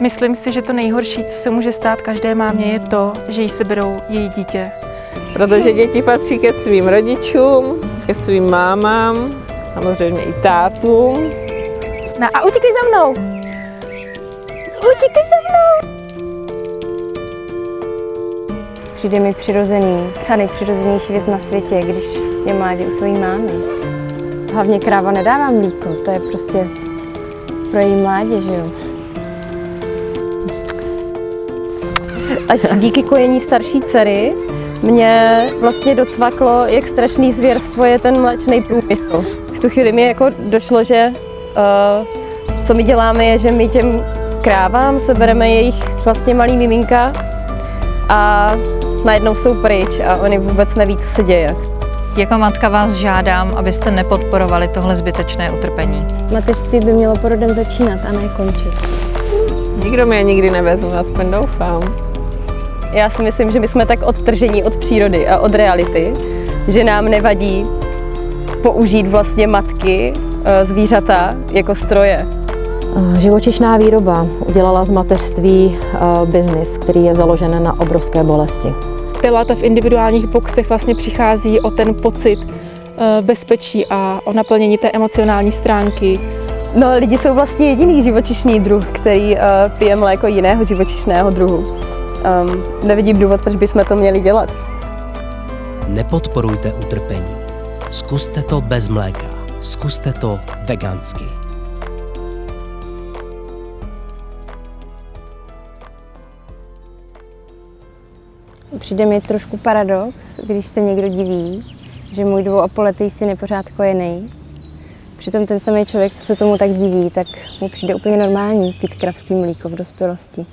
Myslím si, že to nejhorší, co se může stát každé mámě, je to, že jí seberou její dítě. Protože děti patří ke svým rodičům, ke svým mámám, samozřejmě i tátům. No a utíkej za mnou! Utíkej za mnou! Přijde mi přirozený, ta nejpřirozenější věc na světě, když je mládě u své mámy. Hlavně kráva nedává mlíko, to je prostě pro její mládě, že jo? Až díky kojení starší dcery mě vlastně docvaklo, jak strašný zvěrstvo je ten mléčný průmysl. V tu chvíli mi jako došlo, že uh, co my děláme je, že my těm krávám sebereme jejich vlastně malý miminka a najednou jsou pryč a oni vůbec neví, co se děje. Jako matka vás žádám, abyste nepodporovali tohle zbytečné utrpení. Mateřství by mělo porodem začínat a ne končit. Nikdo mě nikdy nevezme, aspoň doufám. Já si myslím, že my jsme tak odtržení od přírody a od reality, že nám nevadí použít vlastně matky, eh, zvířata jako stroje. Živočišná výroba udělala z mateřství eh, biznis, který je založen na obrovské bolesti. Pilata v individuálních boxech vlastně přichází o ten pocit eh, bezpečí a o naplnění té emocionální stránky. No, lidi jsou vlastně jediný živočišný druh, který pije mléko jiného živočišného druhu. Um, nevidím důvod, proč bychom to měli dělat. Nepodporujte utrpení. Zkuste to bez mléka. Zkuste to vegansky. Přijde mi trošku paradox, když se někdo diví, že můj dvouapoletý syn je pořád kojený. Přitom ten samý člověk, co se tomu tak diví, tak mu přijde úplně normální pít kravský mlíko v dospělosti.